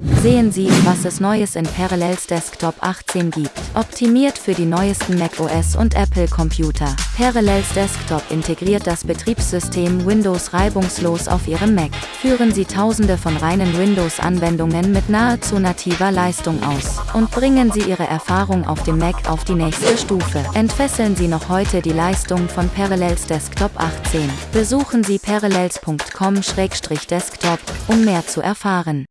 Sehen Sie, was es Neues in Parallels Desktop 18 gibt. Optimiert für die neuesten macOS und Apple Computer. Parallels Desktop integriert das Betriebssystem Windows reibungslos auf Ihrem Mac. Führen Sie tausende von reinen Windows-Anwendungen mit nahezu nativer Leistung aus. Und bringen Sie Ihre Erfahrung auf dem Mac auf die nächste Stufe. Entfesseln Sie noch heute die Leistung von Parallels Desktop 18. Besuchen Sie parallels.com-desktop, um mehr zu erfahren.